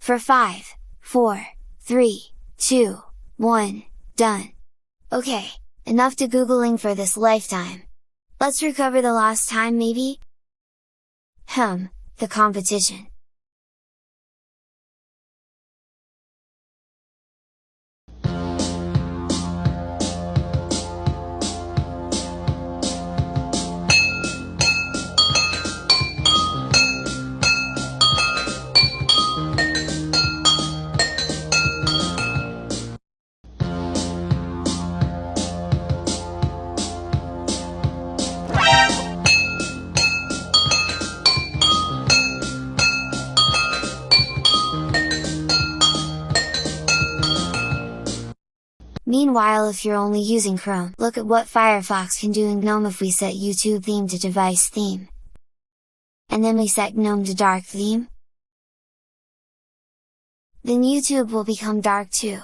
For 5, 4, 3, 2, 1, done! Okay, enough to googling for this lifetime! Let's recover the lost time maybe? Hmm, the competition. Meanwhile if you're only using Chrome, look at what Firefox can do in GNOME if we set YouTube theme to device theme. And then we set GNOME to dark theme. Then YouTube will become dark too.